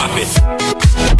drop it.